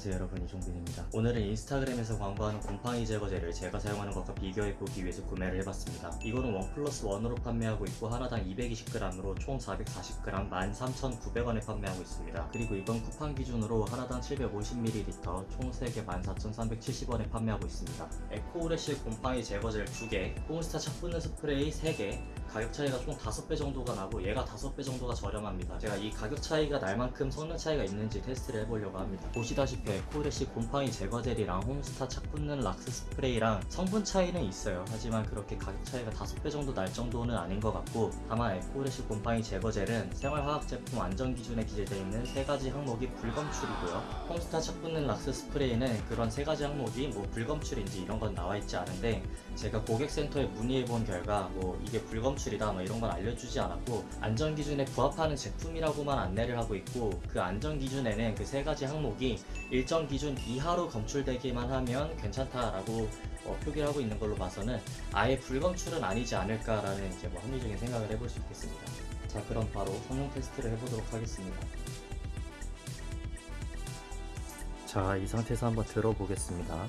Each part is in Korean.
안녕하세요 여러분. 이종빈입니다. 오늘은 인스타그램에서 광고하는 곰팡이 제거제를 제가 사용하는 것과 비교해 보기 위해서 구매를 해봤습니다. 이거는 one plus one으로 판매하고 있고 하나당 220g으로 총 440g 13,900원에 판매하고 있습니다. 그리고 이번 쿠팡 기준으로 하나당 750ml 총 3개 14,370원에 판매하고 있습니다. 에코레시 곰팡이 제거제를 2개 홈스타 착 붙는 스프레이 3개 가격 차이가 총 5배 정도가 나고 얘가 5배 정도가 저렴합니다. 제가 이 가격 차이가 날 만큼 성능 차이가 있는지 테스트를 해보려고 합니다. 보시다시피 에코레시 곰팡이 제거 젤이랑 홈스타 착 붙는 락스 스프레이랑 성분 차이는 있어요. 하지만 그렇게 가격 차이가 5배 정도 날 정도는 아닌 것 같고 다만 에코레시 곰팡이 제거 젤은 생활화학 제품 안전 기준에 기재되어 있는 세 가지 항목이 불검출이고요. 홈스타 착 붙는 락스 스프레이는 그런 세 가지 항목이 뭐 불검출인지 이런 건 나와 있지 않은데 제가 고객센터에 문의해 본 결과 뭐 이게 불검출이다 뭐 이런 건 알려주지 않았고 안전 기준에 부합하는 제품이라고만 안내를 하고 있고 그 안전 기준에는 그 세 가지 항목이 일정 기준 이하로 검출되기만 하면 괜찮다라고 어, 표기를 하고 있는 걸로 봐서는 아예 불검출은 아니지 않을까라는 이제 뭐 합리적인 생각을 해볼 수 있겠습니다. 자 그럼 바로 성능 테스트를 해보도록 하겠습니다. 자 이 상태에서 한번 들어보겠습니다.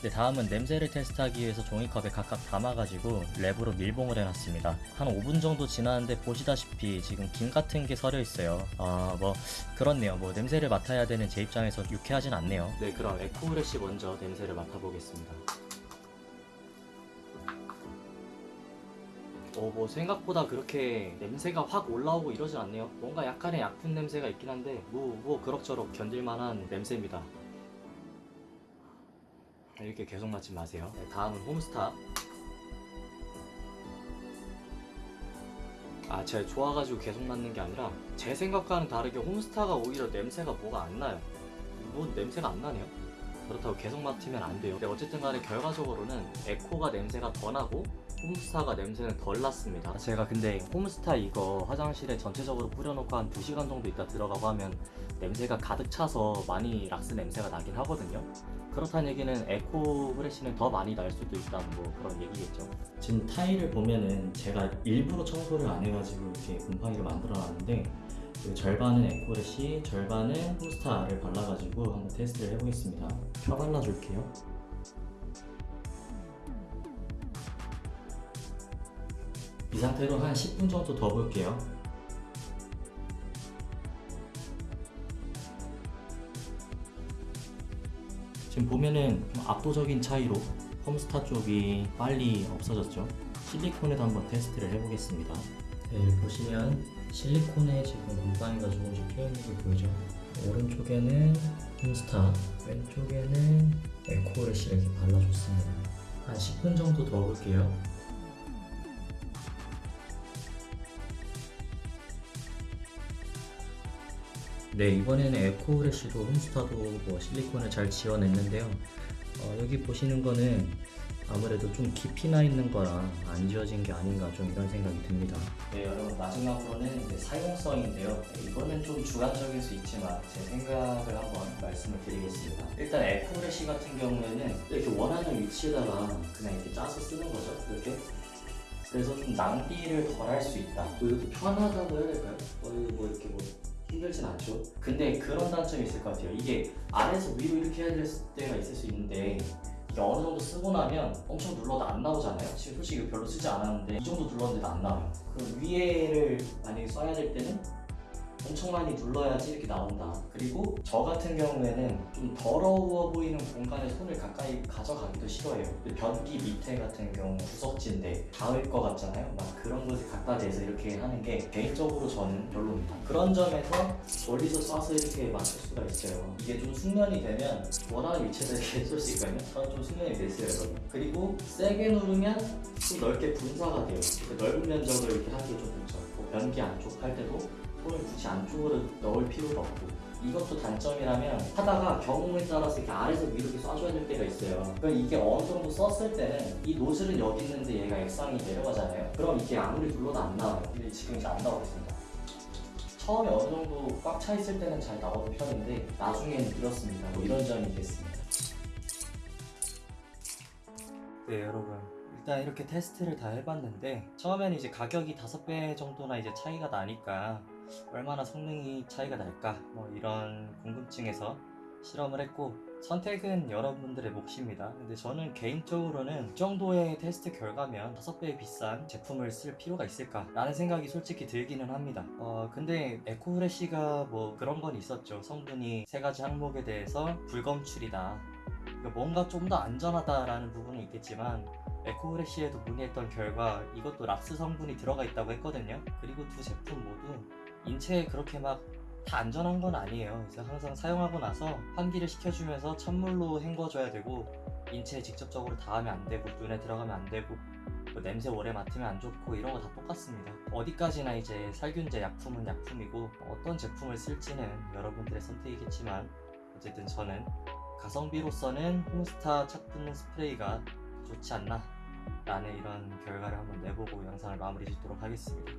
네, 다음은 냄새를 테스트하기 위해서 종이컵에 각각 담아가지고 랩으로 밀봉을 해놨습니다. 한 5분 정도 지났는데 보시다시피 지금 김 같은 게 서려 있어요. 아, 뭐 그렇네요. 뭐 냄새를 맡아야 되는 제 입장에서 유쾌하진 않네요. 네, 그럼 에코우레시 먼저 냄새를 맡아보겠습니다. 어, 뭐 생각보다 그렇게 냄새가 확 올라오고 이러진 않네요. 뭔가 약간의 약품 냄새가 있긴 한데 뭐, 뭐 그럭저럭 견딜만한 냄새입니다. 이렇게 계속 맡지 마세요. 네, 다음은 홈스타. 아, 제가 좋아가지고 계속 맡는 게 아니라 제 생각과는 다르게 홈스타가 오히려 냄새가 뭐가 안 나요. 뭐 냄새가 안 나네요. 그렇다고 계속 맡으면 안 돼요. 근데 어쨌든 간에 결과적으로는 에코가 냄새가 더 나고 홈스타가 냄새는 덜 났습니다. 제가 근데 홈스타 이거 화장실에 전체적으로 뿌려놓고 한 2시간 정도 있다 들어가고 하면 냄새가 가득 차서 많이 락스 냄새가 나긴 하거든요. 그렇다는 얘기는 에코 후레쉬는 더 많이 날 수도 있다는 뭐 그런 얘기겠죠. 지금 타일을 보면은 제가 일부러 청소를 안 해가지고 이렇게 곰팡이를 만들어 놨는데 그 절반은 에코레시, 절반은 홈스타를 발라가지고 한번 테스트를 해보겠습니다. 펴 발라줄게요. 이 상태로 한 10분 정도 더 볼게요. 지금 보면은 좀 압도적인 차이로 홈스타 쪽이 빨리 없어졌죠. 실리콘에도 한번 테스트를 해보겠습니다. 네, 보시면 실리콘에 지금 곰팡이가 조금씩 피어있는 게 보이죠? 오른쪽에는 홈스타, 왼쪽에는 에코레시를 이렇게 발라줬습니다. 한 10분 정도 더 볼게요. 네 이번에는 에코우레쉬도 홈스타도 뭐 실리콘을 잘 지워냈는데요. 어, 여기 보시는 거는 아무래도 좀 깊이 나 있는 거라 안 지워진 게 아닌가 좀 이런 생각이 듭니다. 네 여러분 마지막으로는 이제 사용성인데요. 네, 이거는 좀 주관적일 수 있지만 제 생각을 한번 말씀을 드리겠습니다. 일단 에코우레쉬 같은 경우에는 이렇게 원하는 위치에다가 그냥 이렇게 짜서 쓰는 거죠 이렇게? 그래서 좀 낭비를 덜 할 수 있다. 그리고 또 편하다고 해야 될까요? 뭐 이렇게 뭐 힘들진 않죠. 근데 그런 단점이 있을 것 같아요. 이게 아래에서 위로 이렇게 해야 될 때가 있을 수 있는데 이게 어느 정도 쓰고 나면 엄청 눌러도 안 나오잖아요. 지금 솔직히 별로 쓰지 않았는데 이 정도 눌렀는데도 안 나와요. 그럼 위에를 만약에 써야 될 때는 엄청 많이 눌러야지 이렇게 나온다. 그리고 저 같은 경우에는 좀 더러워 보이는 공간에 손을 가까이 가져가기도 싫어해요. 그 변기 밑에 같은 경우 구석진데 닿을 것 같잖아요. 막 그런 곳에 갖다 대서 이렇게 하는 게 개인적으로 저는 별로입니다. 그런 점에서 멀리서 쏴서 이렇게 맞출 수가 있어요. 이게 좀 숙련이 되면 위치에서 이렇게 쏠 수 있거든요. 저는 좀 숙련이 됐어요, 여러분. 그리고 세게 누르면 좀 넓게 분사가 돼요. 그 넓은 면적을 이렇게 하기에 좀 좋죠. 변기 안쪽 할 때도 손을 굳이 안쪽으로 넣을 필요가 없고 이것도 단점이라면 하다가 경우에 따라서 이렇게 아래에서 위로 이렇게 쏴줘야 될 때가 있어요. 그럼 이게 어느 정도 썼을 때는 이 노즐은 여기 있는데 얘가 액상이 내려가잖아요. 그럼 이게 아무리 눌러도 안 나와요. 근데 지금 이제 안 나오고 있습니다. 처음에 어느 정도 꽉 차 있을 때는 잘 나오는 편인데 나중에는 이렇습니다. 뭐 이런 점이 있겠습니다. 네 여러분. 일단 이렇게 테스트를 다 해봤는데 처음에는 이제 가격이 5배 정도나 이제 차이가 나니까 얼마나 성능이 차이가 날까 뭐 이런 궁금증에서 실험을 했고 선택은 여러분들의 몫입니다. 근데 저는 개인적으로는 이 정도의 테스트 결과면 5배 비싼 제품을 쓸 필요가 있을까 라는 생각이 솔직히 들기는 합니다. 어, 근데 에코프레시가 뭐 그런 건 있었죠. 성분이 세 가지 항목에 대해서 불검출이다. 그러니까 뭔가 좀 더 안전하다라는 부분은 있겠지만 에코프레시에도 문의했던 결과 이것도 락스 성분이 들어가 있다고 했거든요. 그리고 두 제품 모두 인체에 그렇게 막 다 안전한 건 아니에요. 그래서 항상 사용하고 나서 환기를 시켜주면서 찬물로 헹궈줘야 되고 인체에 직접적으로 닿으면 안 되고 눈에 들어가면 안 되고 뭐 냄새 오래 맡으면 안 좋고 이런 거 다 똑같습니다. 어디까지나 이제 살균제 약품은 약품이고 어떤 제품을 쓸지는 여러분들의 선택이겠지만 어쨌든 저는 가성비로서는 홈스타 착 붙는 스프레이가 좋지 않나 라는 이런 결과를 한번 내보고 영상을 마무리 짓도록 하겠습니다.